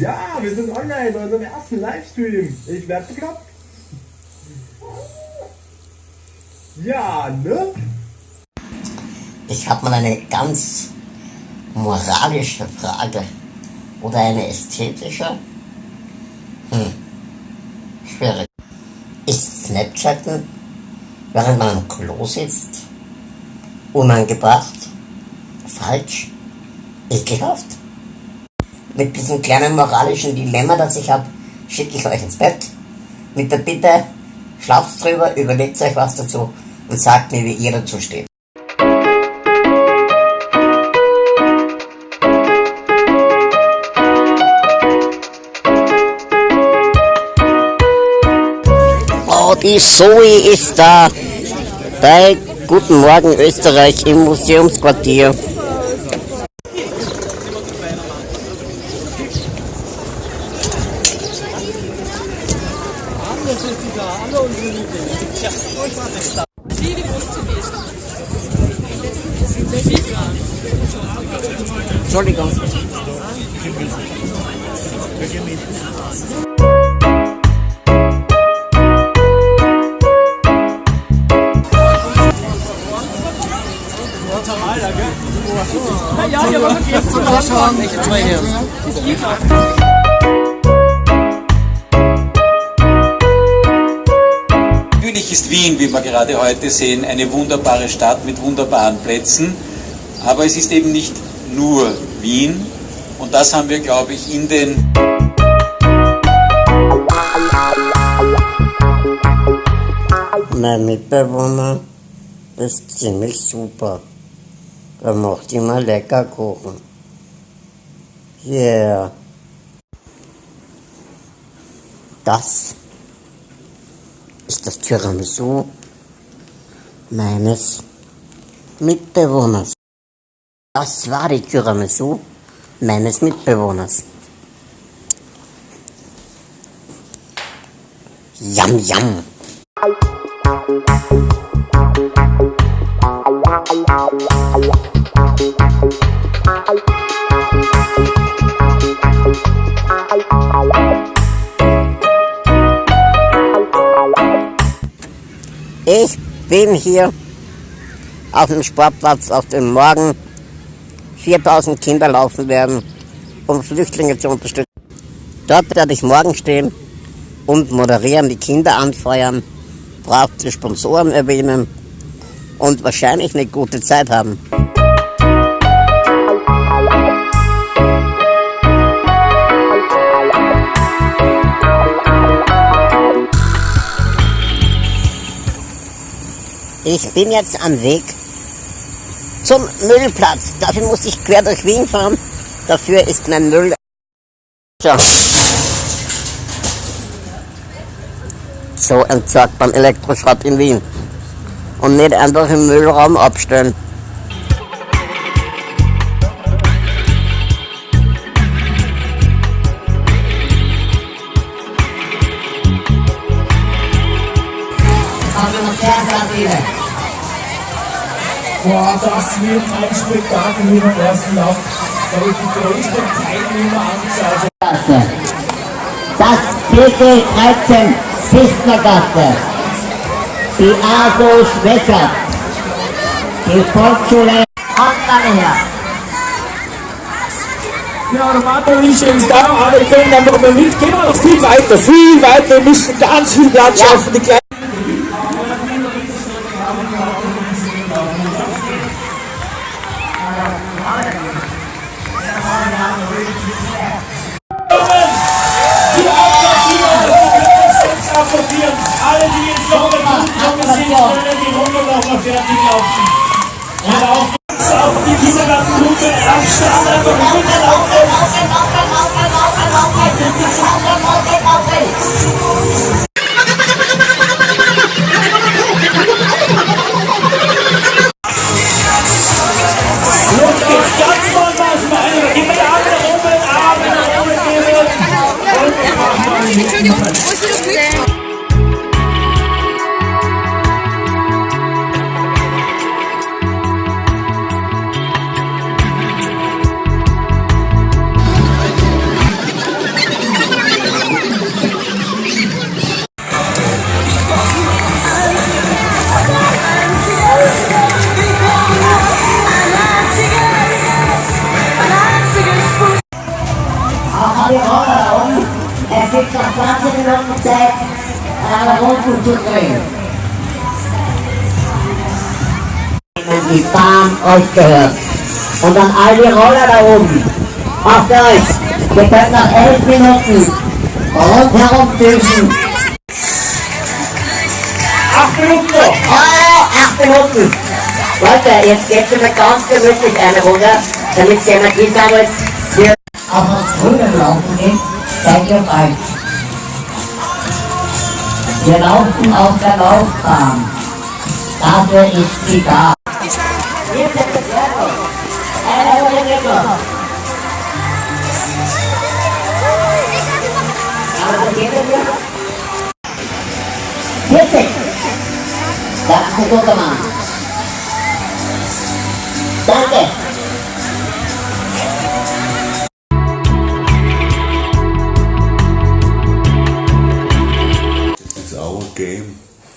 Ja, wir sind online bei unserem ersten Livestream. Ich werde bekloppt. Ja, ne? Ich habe mal eine ganz moralische Frage oder eine ästhetische. Hm, schwierig. Ist Snapchatten, während man am Klo sitzt, unangebracht, falsch, ekelhaft? Mit diesem kleinen moralischen Dilemma, das ich habe, schicke ich euch ins Bett. Mit der Bitte, schlaft drüber, überlegt euch was dazu und sagt mir, wie ihr dazu steht. Oh, die Zoe ist da. Bei Guten Morgen Österreich im Museumsquartier. Natürlich ist Wien, wie wir gerade heute sehen, eine wunderbare Stadt mit wunderbaren Plätzen, aber es ist eben nicht nur Wien und das haben wir, glaube ich, in den Mein Mitbewohner ist ziemlich super. Er macht immer lecker Kuchen. Yeah. Das ist das Tiramisu meines Mitbewohners. Das war die Tiramisu meines Mitbewohners. Yum, yum. Ich bin hier auf dem Sportplatz, auf dem morgen 4000 Kinder laufen werden, um Flüchtlinge zu unterstützen. Dort werde ich morgen stehen und moderieren, die Kinder anfeuern, brav die Sponsoren erwähnen und wahrscheinlich eine gute Zeit haben. Ich bin jetzt am Weg zum Müllplatz. Dafür muss ich quer durch Wien fahren. Dafür ist mein Müll. So. So entsorgt man Elektroschrott in Wien. Und nicht einfach im Müllraum abstellen. Boah, das wird ein Spektakel hier beim ersten Lauf. Da wird die größte Teilnehmeranzahl. Gasse. Das PT 13 Fichtnergasse. Die ASO Schwächert. Die Volksschule Hontan her. Ja, der Martin ist da, aber wir können einfach mal mit. Gehen wir noch viel weiter, viel weiter. Wir müssen ganz viel Platz schaffen. Die kleinen Zu drehen. Die Bahn euch gehört. Und dann all die Roller da oben. Macht euch. Ihr könnt nach elf Minuten rundherum düsen. Acht Minuten noch. Oh, acht Minuten. Leute, jetzt geht's wieder ganz gemütlich eine Runde, damit die Energie sammelt. Auf das Grüne laufen geht, seid ihr falsch. Wir laufen auf der Laufbahn. Dafür ist sie da. Hier ist der Servus. Eine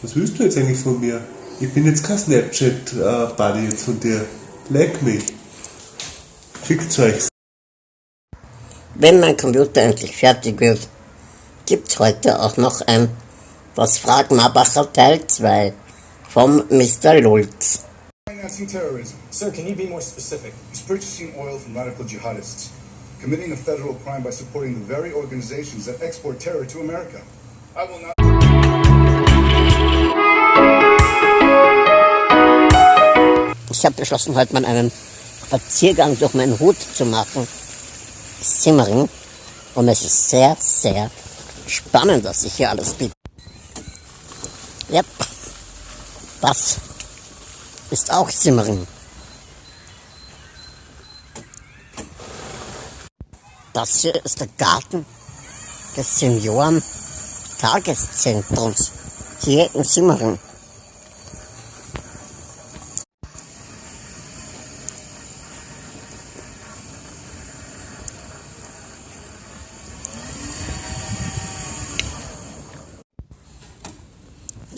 Was willst du jetzt eigentlich von mir? Ich bin jetzt kein Snapchat-Buddy jetzt von dir. Leck mich. Fickt euch. Wenn mein Computer endlich fertig wird, gibt's heute auch noch ein Was fragt Mabacher Teil 2 vom Mr. Lulz. Financing terrorism, Sir, can you be more specific? is purchasing oil from radical jihadists, committing a federal crime by supporting the very organizations that export terror to America. I will not. Ich habe beschlossen, heute mal einen Spaziergang durch meinen Hut zu machen. Simmering. Und es ist sehr, sehr spannend, was sich hier alles bietet. Yep. Das ist auch Simmering. Das hier ist der Garten des Senioren-Tageszentrums hier in Simmering.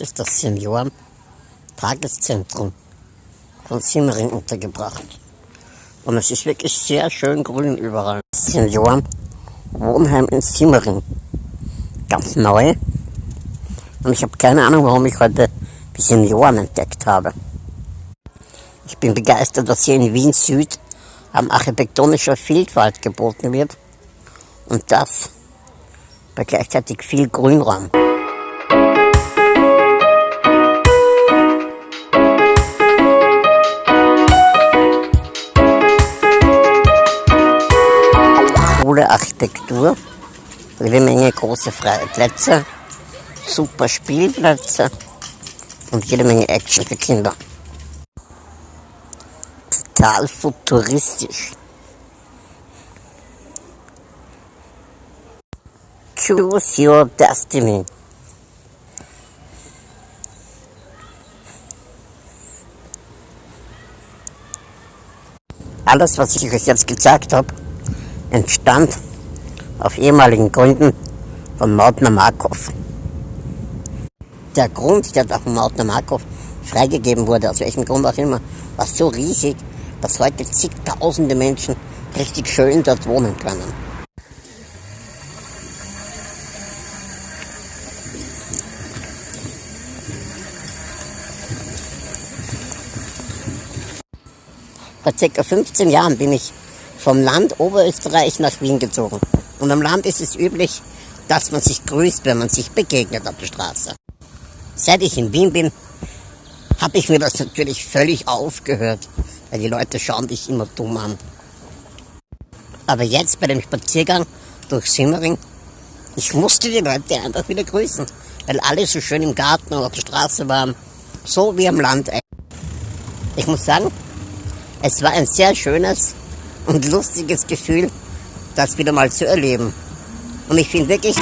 Ist das Senioren-Tageszentrum von Simmering untergebracht. Und es ist wirklich sehr schön grün überall. Senioren-Wohnheim in Simmering. Ganz neu. Und ich habe keine Ahnung, warum ich heute die Senioren entdeckt habe. Ich bin begeistert, was hier in Wien Süd am architektonischer Vielfalt geboten wird. Und das bei gleichzeitig viel Grünraum. Große freie Plätze, super Spielplätze und jede Menge Action für Kinder. Total futuristisch. Choose your destiny. Alles, was ich euch jetzt gezeigt habe, entstand auf ehemaligen Gründen von Mautner Markov. Der Grund, der da von Mautner Markov freigegeben wurde, aus welchem Grund auch immer, war so riesig, dass heute zigtausende Menschen richtig schön dort wohnen können. Vor ca. 15 Jahren bin ich vom Land Oberösterreich nach Wien gezogen. Und am Land ist es üblich, dass man sich grüßt, wenn man sich begegnet auf der Straße. Seit ich in Wien bin, habe ich mir das natürlich völlig aufgehört, weil die Leute schauen dich immer dumm an. Aber jetzt bei dem Spaziergang durch Simmering, ich musste die Leute einfach wieder grüßen, weil alle so schön im Garten und auf der Straße waren, so wie am Land. Ich muss sagen, es war ein sehr schönes und lustiges Gefühl, das wieder mal zu erleben. Und ich finde wirklich,